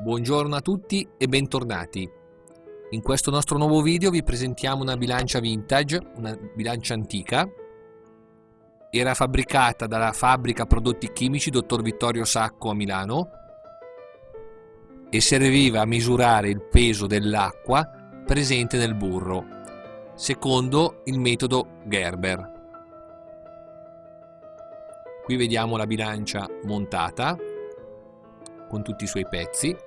Buongiorno a tutti e bentornati. In questo nostro nuovo video vi presentiamo una bilancia vintage, una bilancia antica. Era fabbricata dalla fabbrica prodotti chimici Dottor Vittorio Sacco a Milano e serviva a misurare il peso dell'acqua presente nel burro, secondo il metodo Gerber. Qui vediamo la bilancia montata con tutti i suoi pezzi.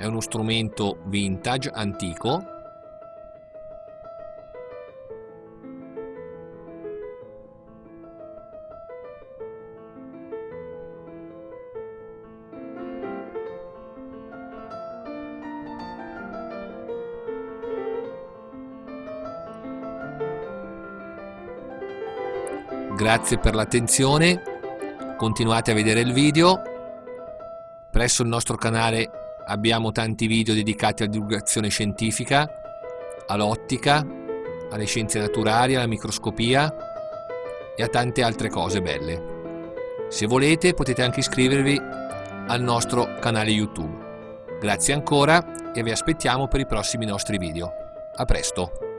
È uno strumento vintage, antico, Grazie per l'attenzione, continuate a vedere il video. Presso il nostro canale abbiamo tanti video dedicati alla divulgazione scientifica, all'ottica, alle scienze naturali, alla microscopia e a tante altre cose belle. Se volete potete anche iscrivervi al nostro canale YouTube. Grazie ancora e vi aspettiamo per i prossimi nostri video. A presto!